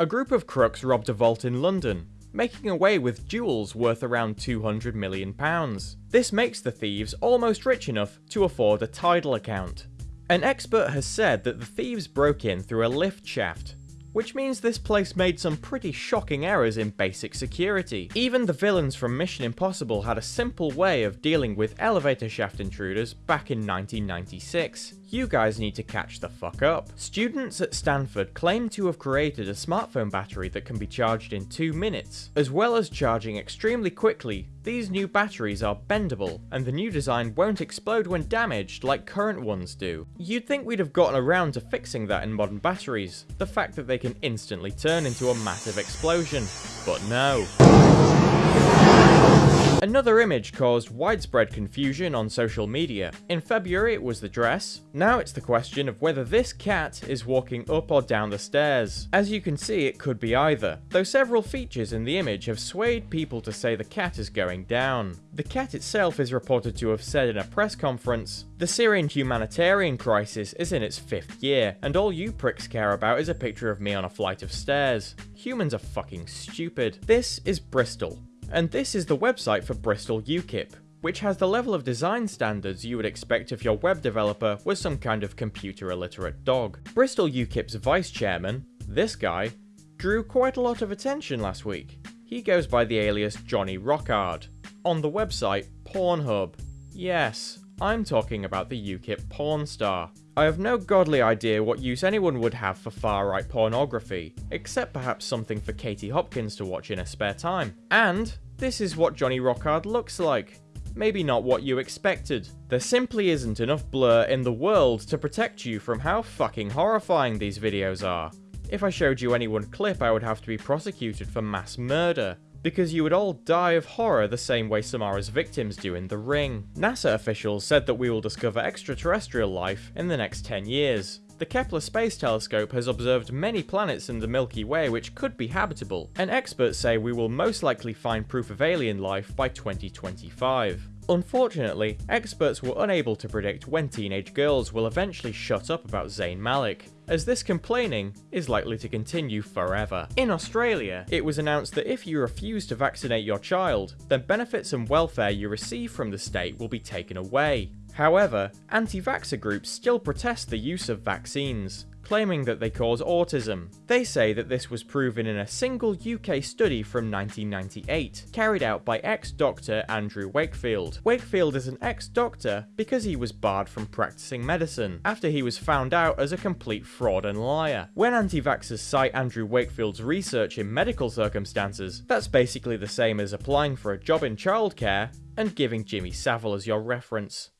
A group of crooks robbed a vault in London, making away with jewels worth around £200 million. This makes the thieves almost rich enough to afford a Tidal account. An expert has said that the thieves broke in through a lift shaft, which means this place made some pretty shocking errors in basic security. Even the villains from Mission Impossible had a simple way of dealing with elevator shaft intruders back in 1996. You guys need to catch the fuck up. Students at Stanford claim to have created a smartphone battery that can be charged in 2 minutes. As well as charging extremely quickly, these new batteries are bendable, and the new design won't explode when damaged like current ones do. You'd think we'd have gotten around to fixing that in modern batteries, the fact that they can instantly turn into a massive explosion. But no. Another image caused widespread confusion on social media. In February it was the dress, now it's the question of whether this cat is walking up or down the stairs. As you can see it could be either, though several features in the image have swayed people to say the cat is going down. The cat itself is reported to have said in a press conference, The Syrian humanitarian crisis is in its fifth year, and all you pricks care about is a picture of me on a flight of stairs. Humans are fucking stupid. This is Bristol, and this is the website for Bristol UKIP, which has the level of design standards you would expect if your web developer was some kind of computer illiterate dog. Bristol UKIP's vice chairman, this guy, drew quite a lot of attention last week. He goes by the alias Johnny Rockard. On the website Pornhub. Yes, I'm talking about the UKIP porn star. I have no godly idea what use anyone would have for far-right pornography, except perhaps something for Katie Hopkins to watch in her spare time. And this is what Johnny Rockard looks like. Maybe not what you expected. There simply isn't enough blur in the world to protect you from how fucking horrifying these videos are. If I showed you any one clip I would have to be prosecuted for mass murder, because you would all die of horror the same way Samara's victims do in The Ring. NASA officials said that we will discover extraterrestrial life in the next 10 years. The Kepler Space Telescope has observed many planets in the Milky Way which could be habitable, and experts say we will most likely find proof of alien life by 2025. Unfortunately, experts were unable to predict when teenage girls will eventually shut up about Zayn Malik, as this complaining is likely to continue forever. In Australia, it was announced that if you refuse to vaccinate your child, then benefits and welfare you receive from the state will be taken away. However, anti-vaxxer groups still protest the use of vaccines, claiming that they cause autism. They say that this was proven in a single UK study from 1998, carried out by ex-doctor Andrew Wakefield. Wakefield is an ex-doctor because he was barred from practicing medicine, after he was found out as a complete fraud and liar. When anti-vaxxers cite Andrew Wakefield's research in medical circumstances, that's basically the same as applying for a job in childcare and giving Jimmy Savile as your reference.